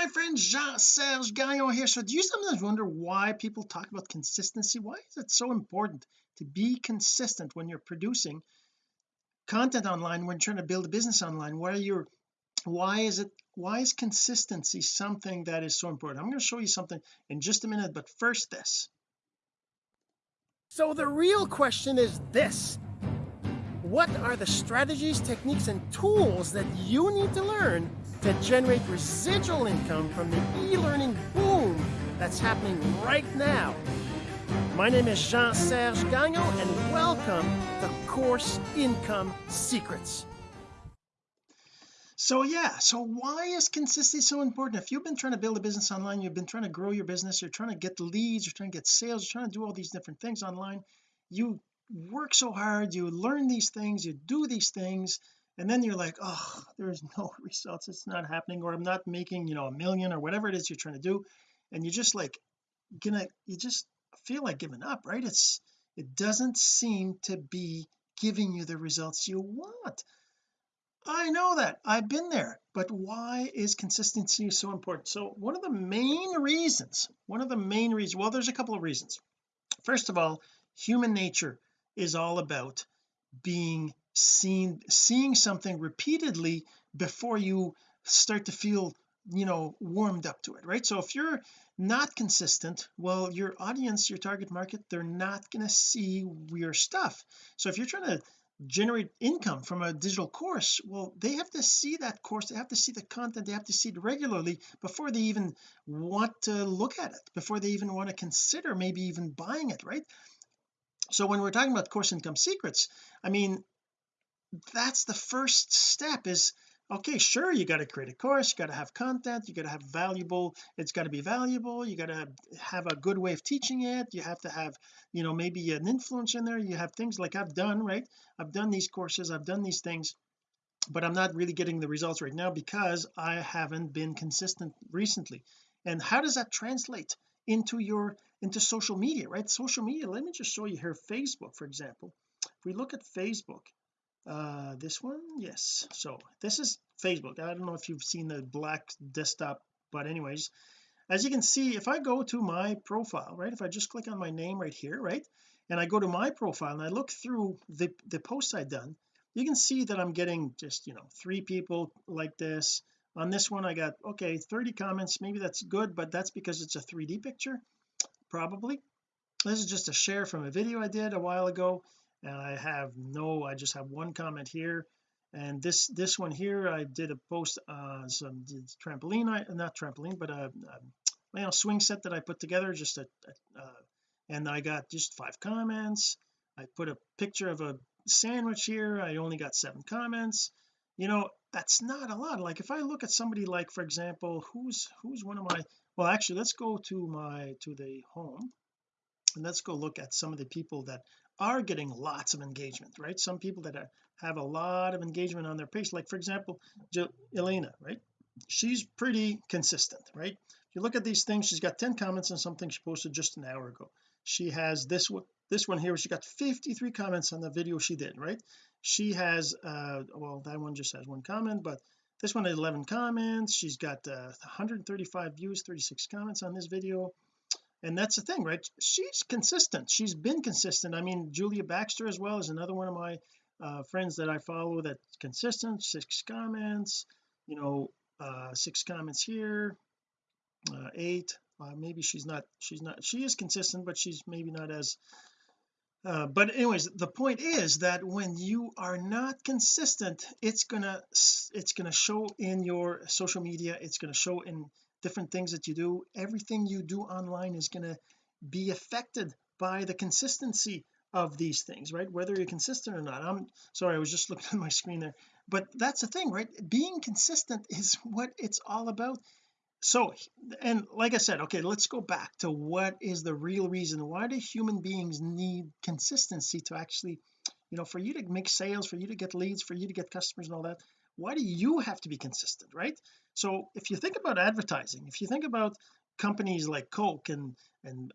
my friend Jean-Serge Gagnon here. So do you sometimes wonder why people talk about consistency? Why is it so important to be consistent when you're producing content online when you're trying to build a business online? Where you're why is it why is consistency something that is so important? I'm going to show you something in just a minute but first this. So the real question is this what are the strategies techniques and tools that you need to learn to generate residual income from the e-learning boom that's happening right now? My name is Jean-Serge Gagnon and welcome to Course Income Secrets. So yeah so why is consistency so important? If you've been trying to build a business online you've been trying to grow your business you're trying to get leads you're trying to get sales you're trying to do all these different things online you work so hard you learn these things you do these things and then you're like oh there's no results it's not happening or I'm not making you know a million or whatever it is you're trying to do and you're just like gonna you just feel like giving up right? It's it doesn't seem to be giving you the results you want. I know that I've been there but why is consistency so important? So one of the main reasons one of the main reasons well there's a couple of reasons. First of all human nature is all about being seen seeing something repeatedly before you start to feel you know warmed up to it right? So if you're not consistent well your audience your target market they're not going to see your stuff. So if you're trying to generate income from a digital course well they have to see that course they have to see the content they have to see it regularly before they even want to look at it before they even want to consider maybe even buying it right so when we're talking about course income secrets I mean that's the first step is okay sure you got to create a course you got to have content you got to have valuable it's got to be valuable you got to have a good way of teaching it you have to have you know maybe an influence in there you have things like I've done right? I've done these courses I've done these things but I'm not really getting the results right now because I haven't been consistent recently. And how does that translate into your into social media right? Social media let me just show you here Facebook for example. If we look at Facebook uh this one yes. So this is Facebook. I don't know if you've seen the black desktop but anyways as you can see if I go to my profile right if I just click on my name right here right and I go to my profile and I look through the the posts I've done you can see that I'm getting just you know three people like this. On this one I got okay 30 comments. Maybe that's good but that's because it's a 3d picture probably. This is just a share from a video I did a while ago and I have no I just have one comment here. And this this one here I did a post uh some trampoline I not trampoline but a, a you know swing set that I put together just a, a uh, and I got just five comments. I put a picture of a sandwich here. I only got seven comments. You know that's not a lot like if I look at somebody like for example who's who's one of my well actually let's go to my to the home and let's go look at some of the people that are getting lots of engagement right? Some people that are, have a lot of engagement on their page like for example jo Elena right? She's pretty consistent right? If you look at these things she's got 10 comments on something she posted just an hour ago. She has this one this one here she got 53 comments on the video she did right she has uh well that one just has one comment but this one has 11 comments. She's got uh, 135 views 36 comments on this video. And that's the thing right? She's consistent. She's been consistent. I mean Julia Baxter as well is another one of my uh, friends that I follow that's consistent. Six comments you know uh, six comments here uh, eight. Uh, maybe she's not she's not she is consistent but she's maybe not as uh, but anyways the point is that when you are not consistent it's gonna it's gonna show in your social media it's gonna show in different things that you do. Everything you do online is to be affected by the consistency of these things right? Whether you're consistent or not. I'm sorry I was just looking at my screen there. But that's the thing right? Being consistent is what it's all about so and like I said okay let's go back to what is the real reason. Why do human beings need consistency to actually you know for you to make sales for you to get leads for you to get customers and all that why do you have to be consistent right? So if you think about advertising if you think about companies like Coke and and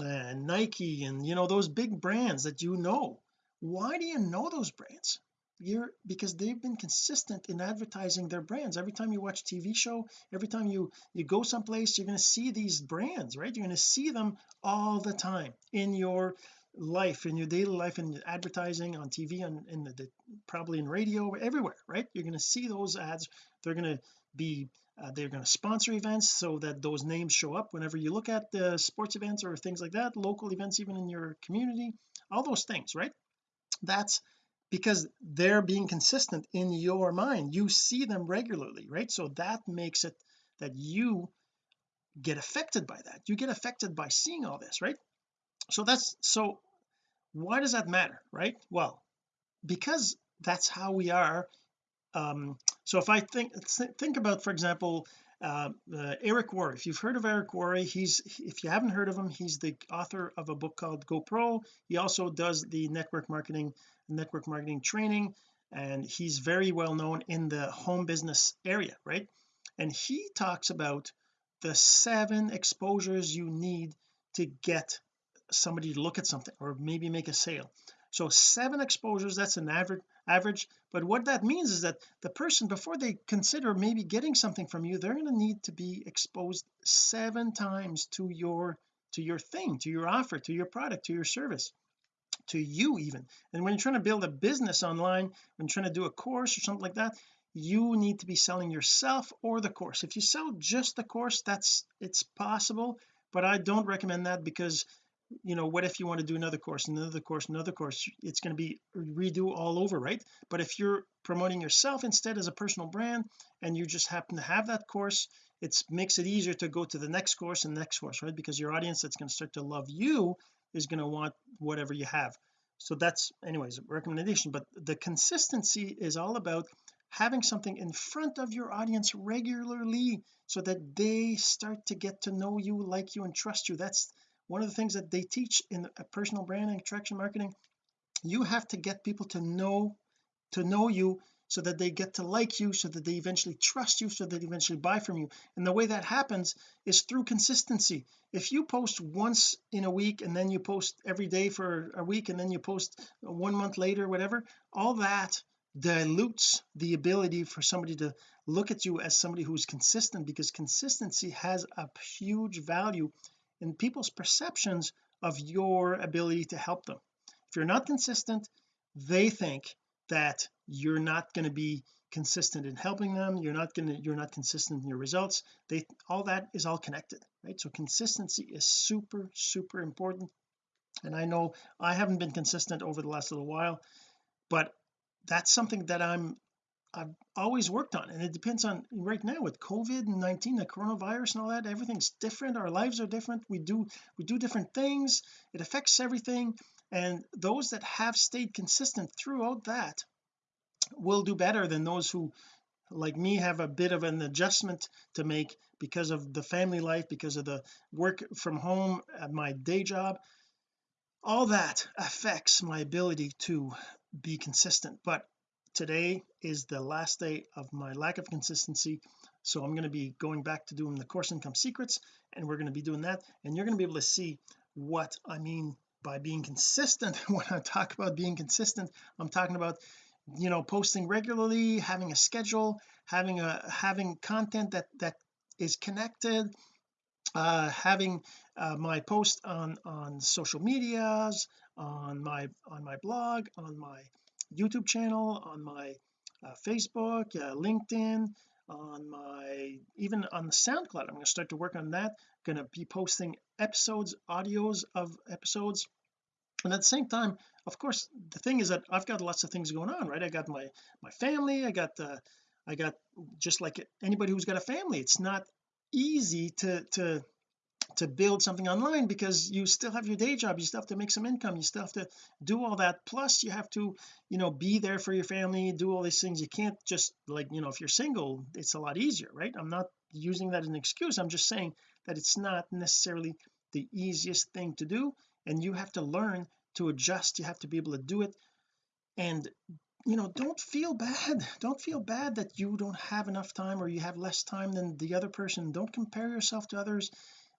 and Nike and you know those big brands that you know why do you know those brands you're because they've been consistent in advertising their brands. Every time you watch TV show every time you you go someplace you're going to see these brands right? You're going to see them all the time in your life in your daily life in advertising on TV and in the, the, probably in radio everywhere right? You're going to see those ads. They're going to be uh, they're going to sponsor events so that those names show up whenever you look at the sports events or things like that local events even in your community all those things right? That's because they're being consistent in your mind. You see them regularly right? So that makes it that you get affected by that. You get affected by seeing all this right? So that's so why does that matter right? Well because that's how we are um so if I think think about for example uh, uh, Eric Worre. If you've heard of Eric Worre he's if you haven't heard of him he's the author of a book called Go Pro. He also does the network marketing network marketing training and he's very well known in the home business area right? And he talks about the seven exposures you need to get somebody to look at something or maybe make a sale. So seven exposures that's an average average but what that means is that the person before they consider maybe getting something from you they're going to need to be exposed seven times to your to your thing to your offer to your product to your service to you even. And when you're trying to build a business online when trying to do a course or something like that you need to be selling yourself or the course. If you sell just the course that's it's possible but I don't recommend that because you know what if you want to do another course another course another course? It's going to be redo all over right? But if you're promoting yourself instead as a personal brand and you just happen to have that course it makes it easier to go to the next course and next course right? Because your audience that's going to start to love you is going to want whatever you have. So that's anyways a recommendation but the consistency is all about having something in front of your audience regularly so that they start to get to know you like you and trust you. That's one of the things that they teach in personal branding attraction marketing. You have to get people to know to know you so that they get to like you so that they eventually trust you so that they eventually buy from you. And the way that happens is through consistency. If you post once in a week and then you post every day for a week and then you post one month later whatever all that dilutes the ability for somebody to look at you as somebody who's consistent because consistency has a huge value in people's perceptions of your ability to help them. If you're not consistent they think that you're not going to be consistent in helping them you're not going to you're not consistent in your results they all that is all connected right? So consistency is super super important. And I know I haven't been consistent over the last little while but that's something that I'm I've always worked on. And it depends on right now with COVID-19 the coronavirus and all that everything's different our lives are different we do we do different things it affects everything and those that have stayed consistent throughout that will do better than those who like me have a bit of an adjustment to make because of the family life because of the work from home at my day job. All that affects my ability to be consistent. But today is the last day of my lack of consistency. So I'm going to be going back to doing the course income secrets and we're going to be doing that. And you're going to be able to see what I mean by being consistent. When I talk about being consistent I'm talking about you know posting regularly having a schedule having a having content that that is connected uh having uh, my post on on social medias on my on my blog on my YouTube channel on my uh, Facebook uh, LinkedIn on my even on the SoundCloud I'm going to start to work on that. Going to be posting episodes audios of episodes. And at the same time of course the thing is that I've got lots of things going on right? I got my my family I got the I got just like anybody who's got a family. It's not easy to to to build something online because you still have your day job you still have to make some income you still have to do all that. Plus you have to you know be there for your family do all these things. You can't just like you know if you're single it's a lot easier right? I'm not using that as an excuse. I'm just saying that it's not necessarily the easiest thing to do and you have to learn to adjust. You have to be able to do it. And you know don't feel bad. Don't feel bad that you don't have enough time or you have less time than the other person. Don't compare yourself to others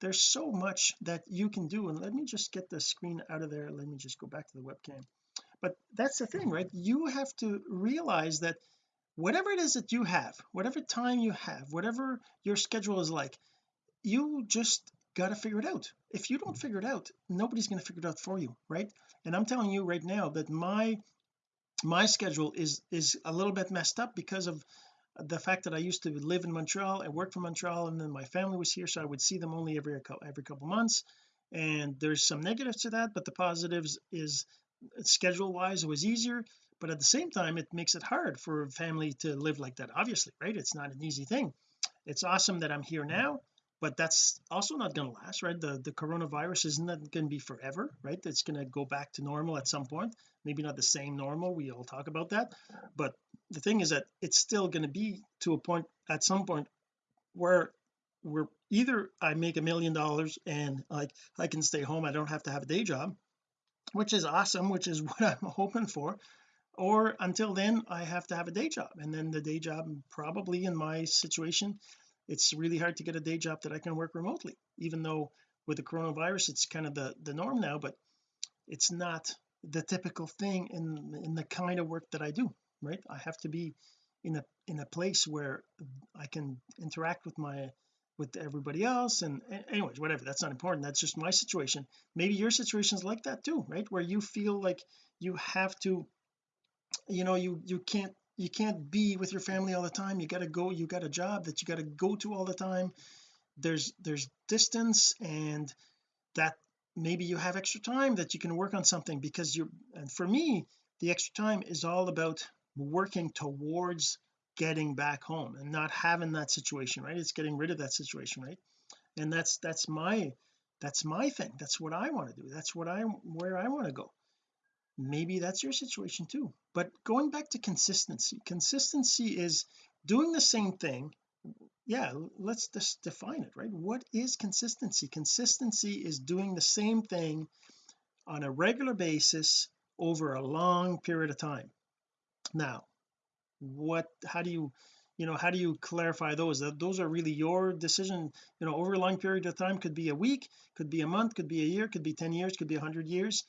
there's so much that you can do and let me just get the screen out of there. Let me just go back to the webcam. But that's the thing right? You have to realize that whatever it is that you have whatever time you have whatever your schedule is like you just got to figure it out. If you don't figure it out nobody's going to figure it out for you right? And I'm telling you right now that my my schedule is is a little bit messed up because of the fact that I used to live in Montreal and work from Montreal and then my family was here so I would see them only every every couple months. And there's some negatives to that but the positives is schedule wise it was easier but at the same time it makes it hard for a family to live like that obviously right? It's not an easy thing. It's awesome that I'm here now but that's also not going to last right? The the coronavirus isn't going to be forever right? It's going to go back to normal at some point. Maybe not the same normal we all talk about that but the thing is that it's still going to be to a point at some point where we're either I make a million dollars and like I can stay home I don't have to have a day job which is awesome which is what I'm hoping for or until then I have to have a day job. And then the day job probably in my situation it's really hard to get a day job that I can work remotely even though with the coronavirus it's kind of the the norm now but it's not the typical thing in in the kind of work that I do right? I have to be in a in a place where I can interact with my with everybody else and anyways whatever that's not important that's just my situation. Maybe your situation is like that too right? Where you feel like you have to you know you you can't you can't be with your family all the time you got to go you got a job that you got to go to all the time. There's there's distance and that maybe you have extra time that you can work on something because you're and for me the extra time is all about working towards getting back home and not having that situation right? It's getting rid of that situation right? And that's that's my that's my thing. That's what I want to do. That's what I where I want to go. Maybe that's your situation too. But going back to consistency consistency is doing the same thing. Yeah let's just define it right? What is consistency? Consistency is doing the same thing on a regular basis over a long period of time now what how do you you know how do you clarify those? That those are really your decision you know over a long period of time. Could be a week could be a month could be a year could be 10 years could be 100 years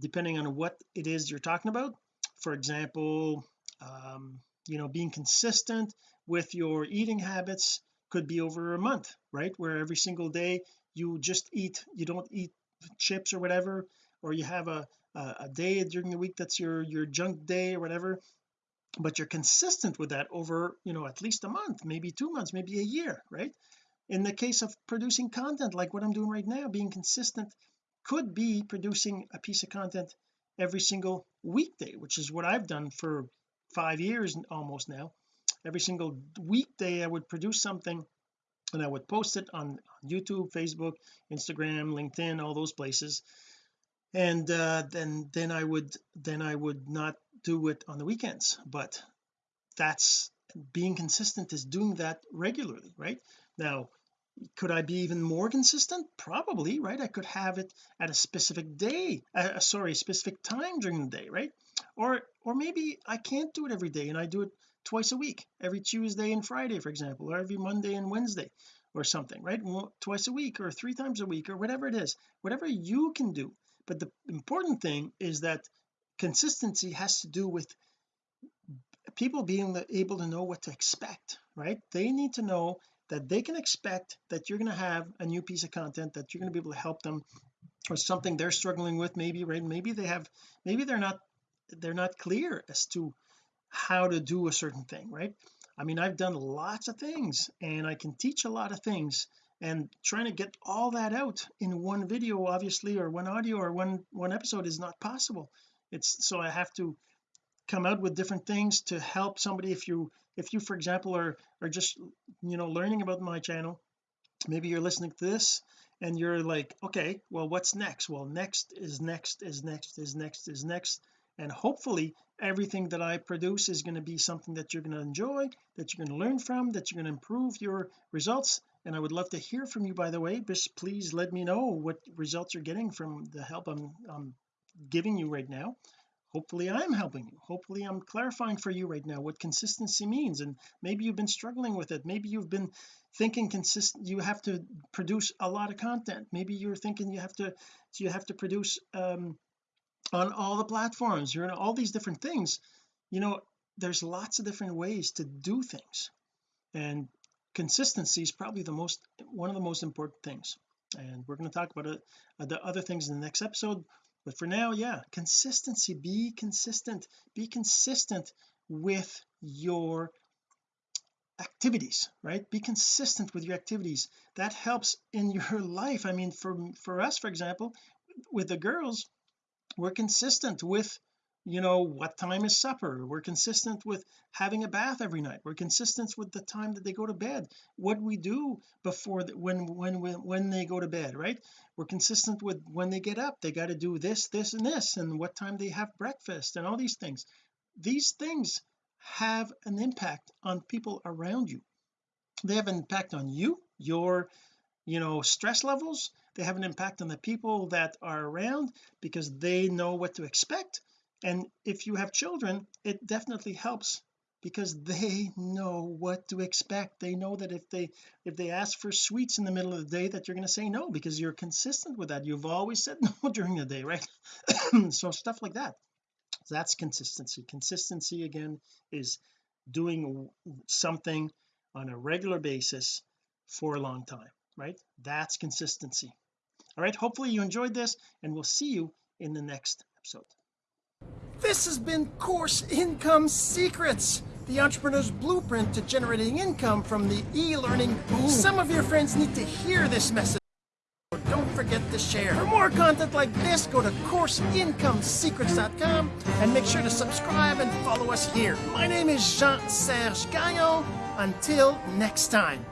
depending on what it is you're talking about. For example um, you know being consistent with your eating habits could be over a month right? Where every single day you just eat you don't eat chips or whatever or you have a a day during the week that's your your junk day or whatever but you're consistent with that over you know at least a month maybe two months maybe a year right? In the case of producing content like what I'm doing right now being consistent could be producing a piece of content every single weekday which is what I've done for five years almost now. Every single weekday I would produce something and I would post it on YouTube Facebook Instagram LinkedIn all those places and uh, then then I would then I would not do it on the weekends. But that's being consistent is doing that regularly right? Now could I be even more consistent? Probably right? I could have it at a specific day uh, sorry a specific time during the day right? Or or maybe I can't do it every day and I do it twice a week every Tuesday and Friday for example or every Monday and Wednesday or something right? Twice a week or three times a week or whatever it is. Whatever you can do but the important thing is that consistency has to do with people being able to know what to expect right? They need to know that they can expect that you're going to have a new piece of content that you're going to be able to help them or something they're struggling with maybe right? Maybe they have maybe they're not they're not clear as to how to do a certain thing right? I mean I've done lots of things and I can teach a lot of things and trying to get all that out in one video obviously or one audio or one one episode is not possible. It's so I have to come out with different things to help somebody. If you if you for example are are just you know learning about my channel maybe you're listening to this and you're like okay well what's next? Well next is next is next is next is next. And hopefully everything that I produce is going to be something that you're going to enjoy that you're going to learn from that you're going to improve your results and I would love to hear from you by the way. Just please let me know what results you're getting from the help I'm, I'm giving you right now. Hopefully I'm helping you. Hopefully I'm clarifying for you right now what consistency means. And maybe you've been struggling with it. Maybe you've been thinking consistent you have to produce a lot of content. Maybe you're thinking you have to you have to produce um on all the platforms. You're in all these different things. You know there's lots of different ways to do things. And consistency is probably the most one of the most important things. And we're going to talk about uh, the other things in the next episode. But for now yeah consistency. Be consistent. Be consistent with your activities right? Be consistent with your activities. That helps in your life. I mean for for us for example with the girls we're consistent with you know what time is supper? We're consistent with having a bath every night. We're consistent with the time that they go to bed. What we do before the, when when when they go to bed right? We're consistent with when they get up they got to do this this and this and what time they have breakfast and all these things. These things have an impact on people around you. They have an impact on you your you know stress levels. They have an impact on the people that are around because they know what to expect and if you have children it definitely helps because they know what to expect. They know that if they if they ask for sweets in the middle of the day that you're going to say no because you're consistent with that. You've always said no during the day right? So stuff like that. That's consistency. Consistency again is doing something on a regular basis for a long time right? That's consistency. All right hopefully you enjoyed this and we'll see you in the next episode this has been Course Income Secrets, the entrepreneur's blueprint to generating income from the e-learning boom. Some of your friends need to hear this message. Don't forget to share. For more content like this, go to CourseIncomeSecrets.com and make sure to subscribe and follow us here. My name is Jean-Serge Gagnon. Until next time.